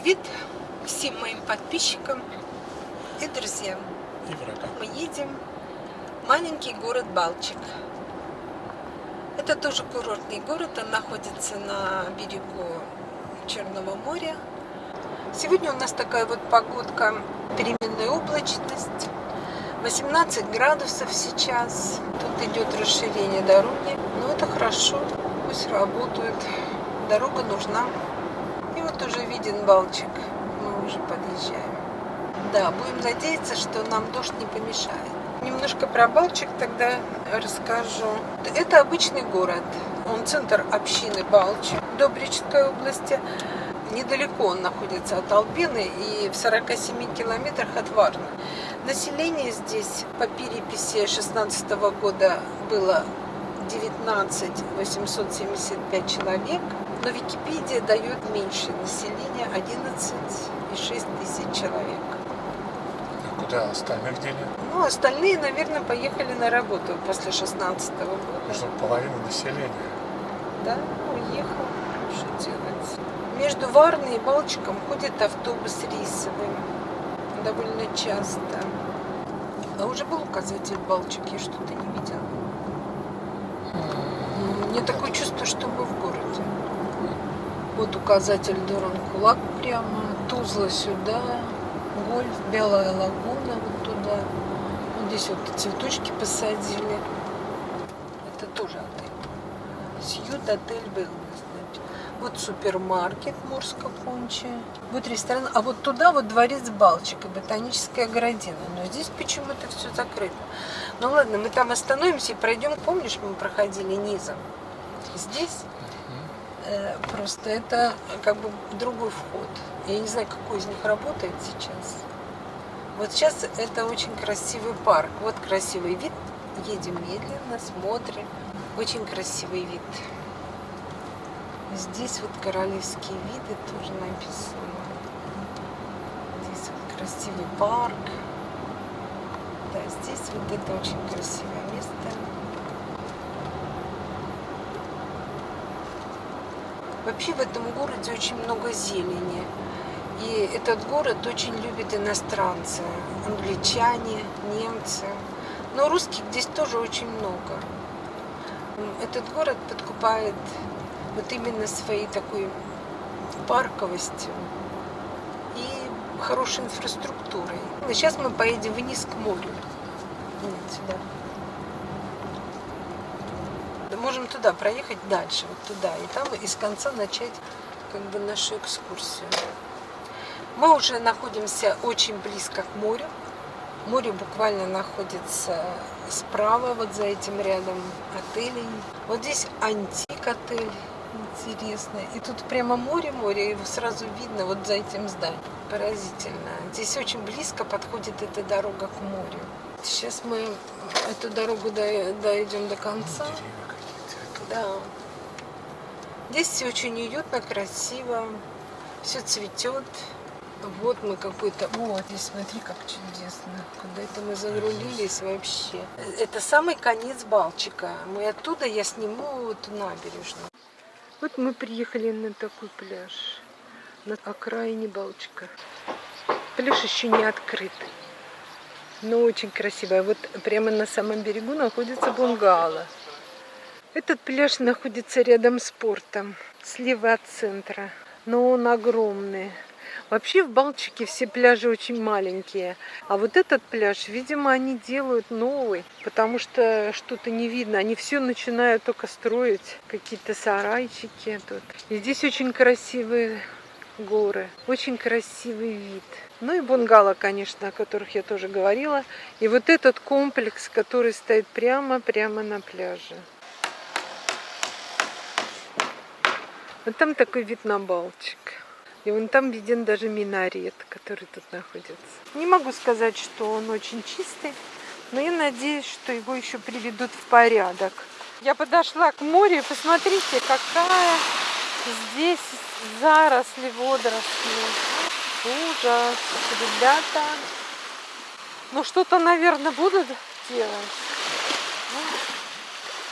Привет всем моим подписчикам и друзьям. И врагам. Мы едем в маленький город Балчик. Это тоже курортный город, он находится на берегу Черного моря. Сегодня у нас такая вот погодка, переменная облачность. 18 градусов сейчас. Тут идет расширение дороги. Но это хорошо, пусть работают. Дорога нужна. Виден Балчик. Мы уже подъезжаем. Да, будем надеяться, что нам дождь не помешает. Немножко про Балчик тогда расскажу. Это обычный город. Он центр общины Балчик Добричской области. Недалеко он находится от Албины и в 47 километрах от Варны. Население здесь по переписи 16 года было 19 875 человек, но Википедия дает меньше населения 11,6 тысяч человек. А куда остальных дели? Ну, остальные, наверное, поехали на работу после 16 года. Что половина населения. Да, уехал. Что делать? Между Варной и Балчиком ходит автобус рейсовый. Довольно часто. А уже был указатель Балчик, я что-то не видела. Мне такое чувство, что мы в городе. Вот указатель Дуран-Кулак прямо, Тузла сюда, Гольф, Белая лагуна вот туда. Вот здесь вот цветочки посадили. Это тоже отель. Сьют отель был. Вот супермаркет Мурска Пунча. Вот ресторан. А вот туда вот дворец Балчик и ботаническая городина. Но здесь почему-то все закрыто. Ну ладно, мы там остановимся и пройдем. Помнишь, мы проходили низом? Здесь просто это как бы другой вход. Я не знаю, какой из них работает сейчас. Вот сейчас это очень красивый парк. Вот красивый вид. Едем медленно, смотрим. Очень красивый вид. Здесь вот королевские виды тоже написано. Здесь вот красивый парк. Да, здесь вот это очень красивое место. Вообще в этом городе очень много зелени. И этот город очень любит иностранцы, англичане, немцы. Но русских здесь тоже очень много. Этот город подкупает вот именно своей такой парковостью и хорошей инфраструктурой. Сейчас мы поедем вниз к морю. Вот сюда. Да можем туда проехать дальше, вот туда, и там из конца начать как бы нашу экскурсию. Мы уже находимся очень близко к морю. Море буквально находится справа, вот за этим рядом отелей. Вот здесь антик отель интересно. И тут прямо море-море, его сразу видно вот за этим зданием. Поразительно. Здесь очень близко подходит эта дорога к морю. Сейчас мы эту дорогу дойдем до конца. Да. Здесь все очень уютно, красиво. Все цветет. Вот мы какой-то... Вот, здесь смотри, как чудесно. Куда это мы загрузились вообще. Это самый конец Балчика. Мы оттуда, я сниму эту набережную. Вот мы приехали на такой пляж, на окраине Балчика. Пляж еще не открыт, но очень красивый. Вот прямо на самом берегу находится бунгало. Этот пляж находится рядом с портом, слева от центра, но он огромный. Вообще в Балчике все пляжи очень маленькие. А вот этот пляж, видимо, они делают новый, потому что что-то не видно. Они все начинают только строить, какие-то сарайчики тут. И здесь очень красивые горы, очень красивый вид. Ну и бунгало, конечно, о которых я тоже говорила. И вот этот комплекс, который стоит прямо-прямо на пляже. Вот там такой вид на Балчик. И вон там виден даже минарет, который тут находится. Не могу сказать, что он очень чистый, но я надеюсь, что его еще приведут в порядок. Я подошла к морю, посмотрите, какая здесь заросли водоросли. Ужас, ребята. Ну что-то, наверное, будут делать.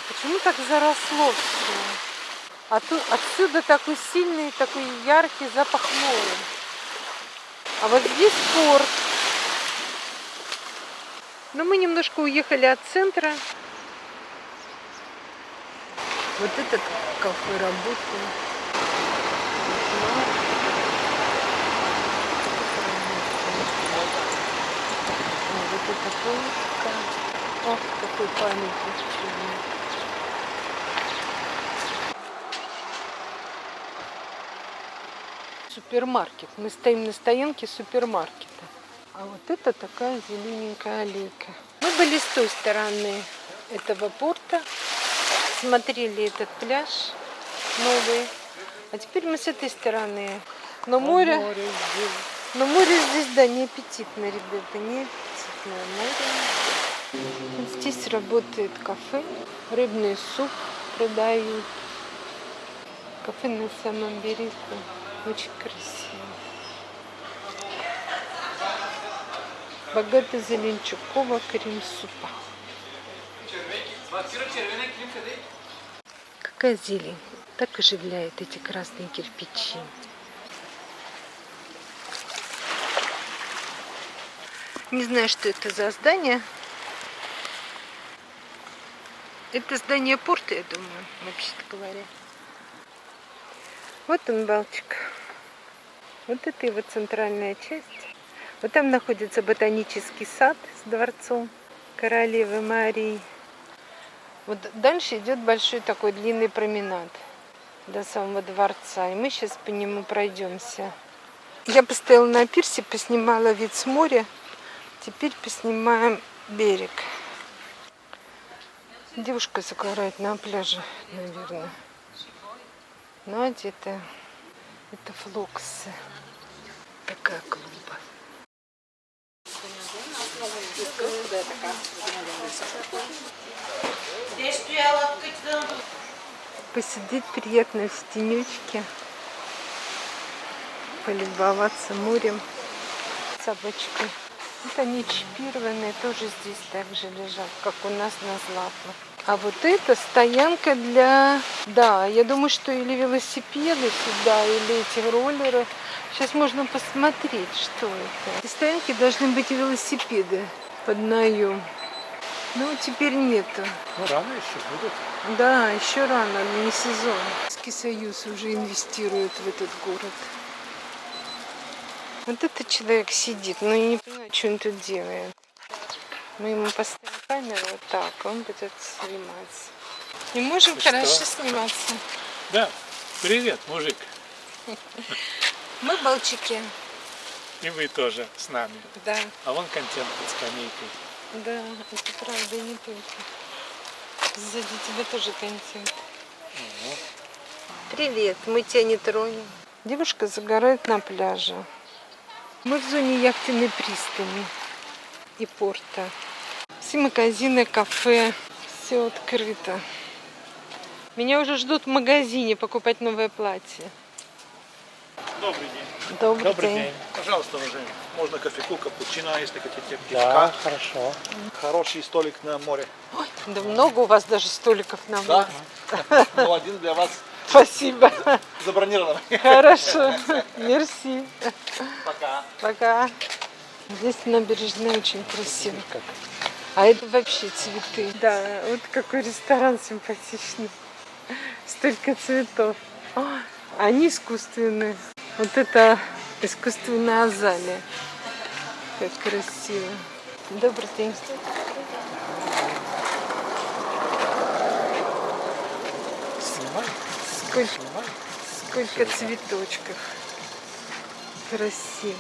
Почему так заросло все? А отсюда такой сильный, такой яркий запах моря. А вот здесь порт. Но мы немножко уехали от центра. Вот этот кафе работает. Вот эта полка. Ох, какой памятник. Супермаркет. Мы стоим на стоянке супермаркета. А вот это такая зелененькая аллейка. Мы были с той стороны этого порта, смотрели этот пляж новый. А теперь мы с этой стороны. Но море, но море здесь, да, не аппетитное, ребята, не аппетитное море. Здесь работает кафе, рыбный суп продают. Кафе на самом берегу. Очень красиво. Богато зеленчукового крем-супа. Какая зелень. Так оживляет эти красные кирпичи. Не знаю, что это за здание. Это здание порта, я думаю, вообще-то говоря. Вот он, Балтик. Вот это его центральная часть. Вот там находится ботанический сад с дворцом королевы Марии. Вот дальше идет большой такой длинный променад до самого дворца. И мы сейчас по нему пройдемся. Я постояла на пирсе, поснимала вид с моря. Теперь поснимаем берег. Девушка загорает на пляже, наверное. Ну, одета. Это флоксы. Такая клуба. Посидеть приятно в тенечке. Полюбоваться морем. Собачкой. Вот они чипированные, тоже здесь также лежат, как у нас на Златно. А вот это стоянка для... Да, я думаю, что или велосипеды сюда, или эти роллеры. Сейчас можно посмотреть, что это. Эти стоянки должны быть велосипеды под наем. Ну, теперь нету. Ну, рано еще будут. Да, еще рано, не сезон. Советский Союз уже инвестирует в этот город. Вот этот человек сидит, но я не понимаю, что он тут делает. Мы ему поставим камеру вот так, он будет сниматься. Не можем Ты хорошо что? сниматься. Да. Привет, мужик. Мы балчики. И вы тоже с нами. Да, А вон контент под скамейкой. да, это правда, не только. Сзади тебя тоже контент. Привет, мы тебя не тронем. Девушка загорает на пляже. Мы в зоне яхтенной пристани и порта. Все магазины, кафе, все открыто. Меня уже ждут в магазине покупать новое платье. Добрый день. Добрый, Добрый день. день. Пожалуйста, уважаемый. Можно кофейку, капучино, если хотите, Да, пивка. хорошо. Хороший столик на море. Да много у вас даже столиков на Да? море. Ну, один для вас Спасибо. забронирован. Хорошо. Мерси. Пока. Пока. Здесь набережная очень красиво. А это вообще цветы. Да, вот какой ресторан симпатичный. Столько цветов. А, Они искусственные. Вот это искусственная азалия. Как красиво. Добрый день. Сколько, сколько цветочков. Красиво.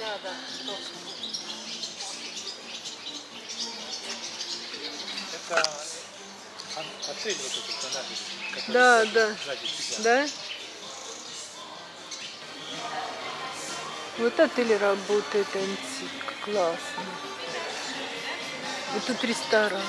Это вот этот на набережной, который Да, да. сзади тебя. Да? Вот отель работает антик. Классно. Вот тут ресторан.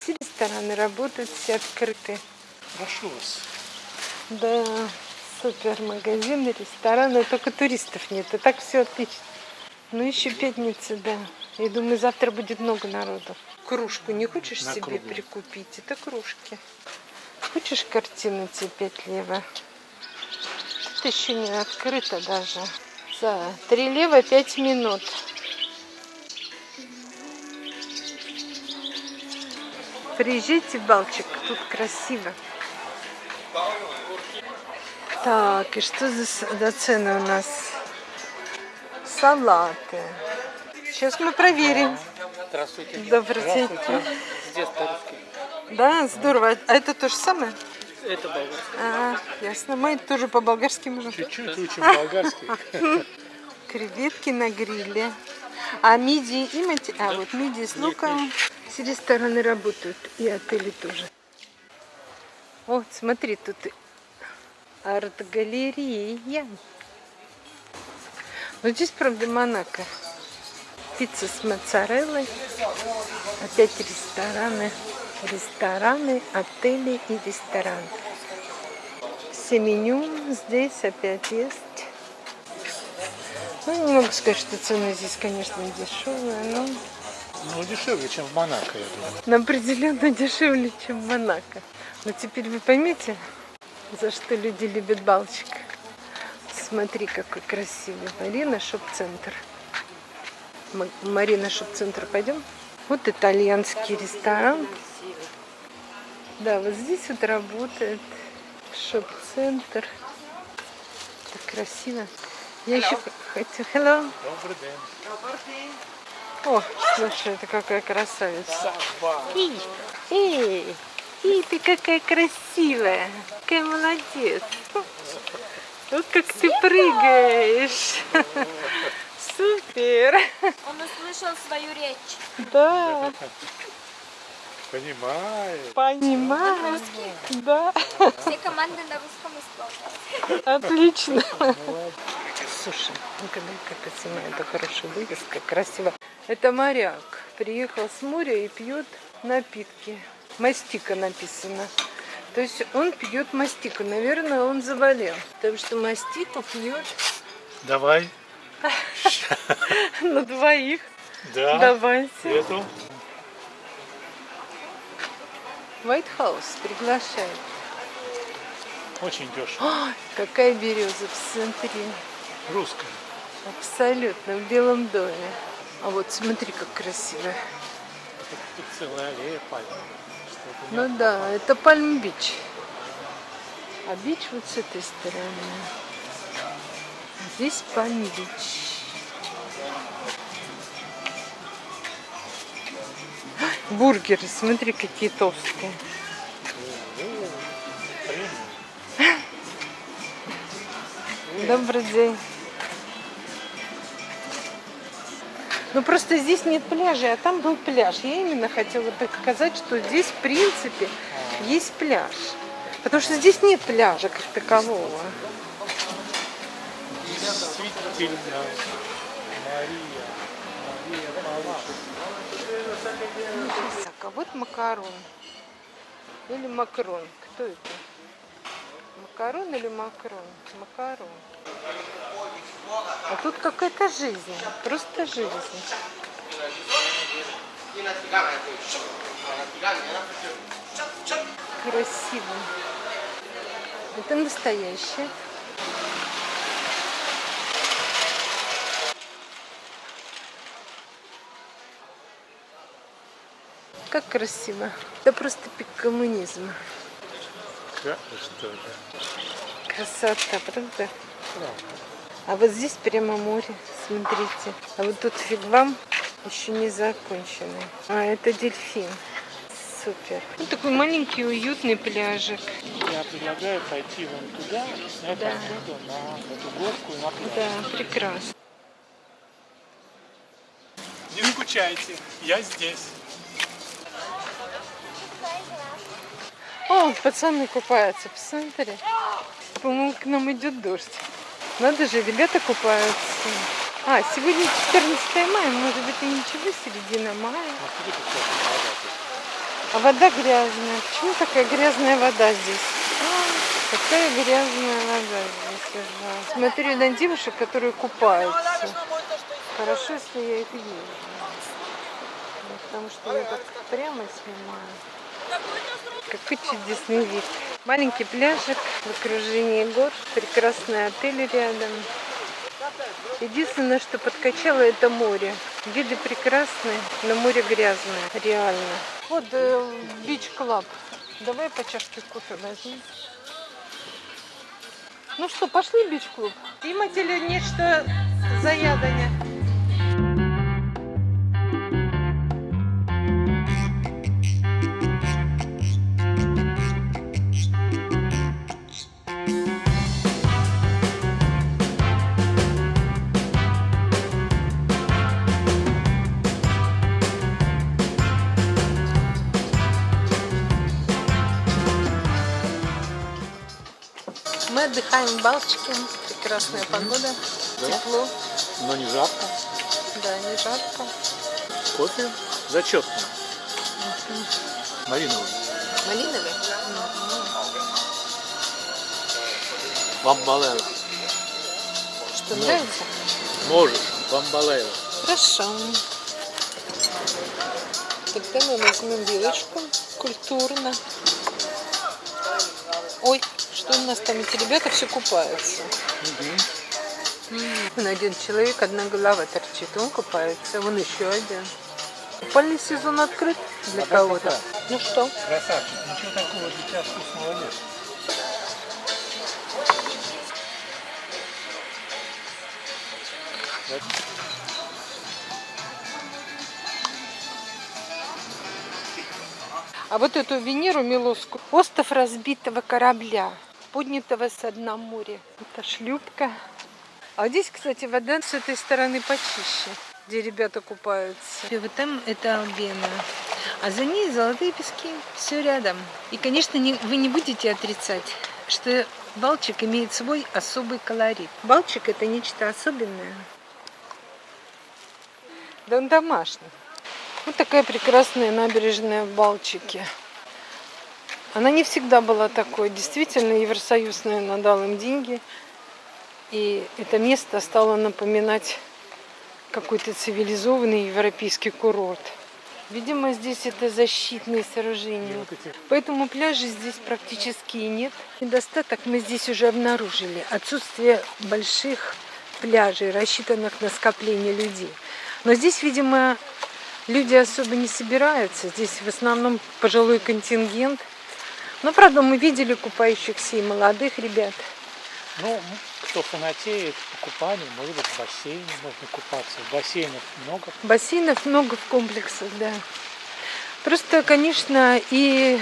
Все рестораны работают, все открыты. Прошу вас. Да, супер магазины, рестораны, только туристов нет. И так все отлично. Ну еще пятница, да. Я думаю, завтра будет много народу. Кружку не хочешь На себе круглую. прикупить? Это кружки. Хочешь картину тебе 5 лева? Это еще не открыто даже. За 3 лева 5 минут. Приезжайте Балчик, тут красиво. Так, и что за, цены у нас? Салаты. Сейчас мы проверим. Здравствуйте. Добрый день. Здравствуйте. С детства русский. Да, здорово. А это то же самое? Это болгарский. А, ясно. Мы тоже по-болгарски можем. Чуть-чуть учим болгарский. Креветки на гриле. А мидии имеете? А, вот мидии с луком. Все рестораны работают. И отели тоже. Вот, смотри, тут и арт-галерея. Вот здесь, правда, Монако. Пицца с моцареллой. Опять рестораны. Рестораны, отели и ресторан. Все меню здесь опять есть. Ну, не могу сказать, что цены здесь, конечно, дешевые, но Ну, дешевле, чем в Монако, я думаю. но определенно дешевле, чем в Монако. Но теперь вы поймете, за что люди любят Балчик. Смотри, какой красивый. Марина Шоп-центр. Марина Шоп-центр пойдем? Вот итальянский ресторан. Да, вот здесь вот работает шоп-центр. Так красиво. Я еще хотела... Hello. Добрый день. О, слушай, это какая красавица. Эй, эй, ты какая красивая. Какая молодец. Вот как ты прыгаешь. Супер. Он услышал свою речь. Да, Понимаю. понимаю. Да, Все команды на русском исполняют. отлично. Слушай, ну когда как это снимаю, это хорошая вывеска, красиво. Это моряк. Приехал с моря и пьет напитки. Мастика написано. То есть он пьет мастику. Наверное, он заболел. Потому что мастику пьет Давай. на двоих. Да. Давайте. Эту. White House приглашает. Очень дешево. Ой, какая береза в центре. Русская. Абсолютно, в Белом доме. А вот смотри, как красиво. Тут целая аллея пальм. Ну да, это Пальм-Бич. А бич вот с этой стороны. Здесь Пальм-Бич. Бургеры, смотри, какие толстые. Добрый день. Ну просто здесь нет пляжа, а там был пляж. Я именно хотела показать, что здесь в принципе есть пляж. Потому что здесь нет пляжа как такового. Действительно. Мария. Мария. Так, а вот макарон. Или макрон. Кто это? Макарон или макрон? Макарон. А тут какая-то жизнь. Просто жизнь. Красиво. Это настоящее. Как красиво. Это просто пик коммунизма. Да, что? Красота, правда? А вот здесь прямо море, смотрите. А вот тут фигвам еще не законченный. А, это дельфин. Супер. Вот такой маленький уютный пляжик. Я предлагаю пойти вон туда, снять Да. отсюда на эту горку и на пляж. Да, прекрасно. Не скучайте, я здесь. О, пацаны купаются, посмотри. По-моему, к нам идет дождь. Надо же, ребята купаются. А, сегодня 14 мая, может быть и ничего, середина мая. А вода. А вода грязная. Почему такая грязная вода здесь? А, какая грязная вода здесь. ужасно. Смотрю на девушек, которые купаются. Хорошо, если я их вижу. потому что я так прямо снимаю. Какой чудесный вид. Маленький пляжик в окружении гор, прекрасный отель рядом. Единственное, что подкачало, это море. Виды прекрасные, но море грязное, реально. Вот бич клаб. Давай по чашке кофе возьмем. Ну что, пошли в бич клуб? Имате ли нечто заядание? Отдыхаем в Балтике. Прекрасная погода, Да. тепло. Но не жарко. Да, не жарко. Кофе зачетный. Малиновый. Малиновый? Бамбалева. Что, Ну. нравится? Можешь. Бамбалева. Хорошо. Тогда мы возьмем вилочку культурно. Ой, что у нас там? Эти ребята все купаются. Вон один человек, одна голова торчит, он купается, вон еще один. Купальный сезон открыт для Пока, кого-то. Ну что? Красавчик. Ничего такого для тебя вкусного нет. А вот эту Венеру Милоску, остров разбитого корабля, поднятого со дна моря. Это шлюпка. А вот здесь, кстати, вода с этой стороны почище, где ребята купаются. И вот там это Албена. А за ней золотые пески. Все рядом. И, конечно, не- вы не будете отрицать, что Балчик имеет свой особый колорит. Балчик это нечто особенное. Да он домашний. Вот такая прекрасная набережная в Балчике. Она не всегда была такой. Действительно, Евросоюз, наверное, дал им деньги. И это место стало напоминать какой-то цивилизованный европейский курорт. Видимо, здесь это защитные сооружения. Поэтому пляжей здесь практически и нет. Недостаток мы здесь уже обнаружили. Отсутствие больших пляжей, рассчитанных на скопление людей. Но здесь, видимо, люди особо не собираются. Здесь в основном пожилой контингент. Но, правда, мы видели купающихся и молодых ребят. Ну, кто фанатеет по купанию, может быть, в бассейне можно купаться. В бассейнах много. Бассейнов много в комплексах, да. Просто, конечно, и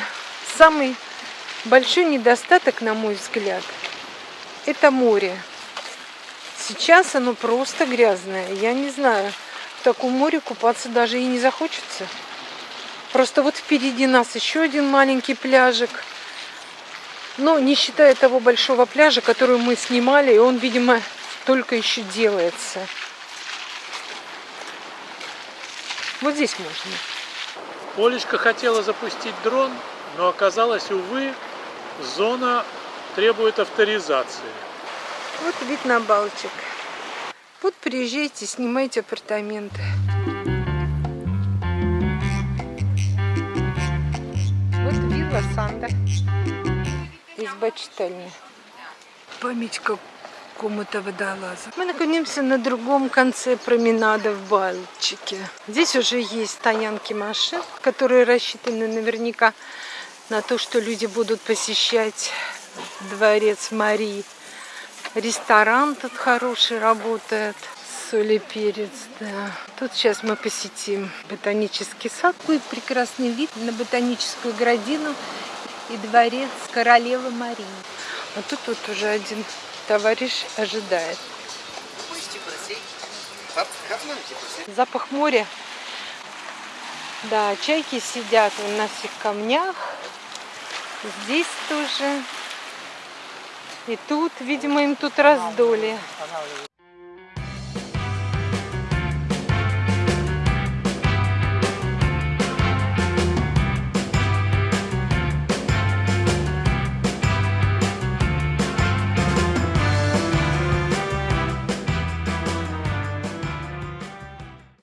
самый большой недостаток, на мой взгляд, это море. Сейчас оно просто грязное. Я не знаю, в таком море купаться даже и не захочется. Просто вот впереди нас еще один маленький пляжик. Но не считая того большого пляжа, который мы снимали, и он, видимо, только еще делается. Вот здесь можно. Олечка хотела запустить дрон, но оказалось, увы, зона требует авторизации. Вот вид на Балтик. Вот приезжайте, снимайте апартаменты. Вилла Санда. Изба читальня. Память какому-то водолазу. Мы находимся на другом конце променада в Балтике. Здесь уже есть стоянки машин, которые рассчитаны наверняка на то, что люди будут посещать дворец Марии. Ресторан тут хороший работает. Соль и перец, да. Тут сейчас мы посетим ботанический сад. Какой прекрасный вид на ботаническую градину и дворец королевы Марии. А тут вот уже один товарищ ожидает. Запах моря. Да, чайки сидят на всех камнях. Здесь тоже. И тут, видимо, им тут раздолье.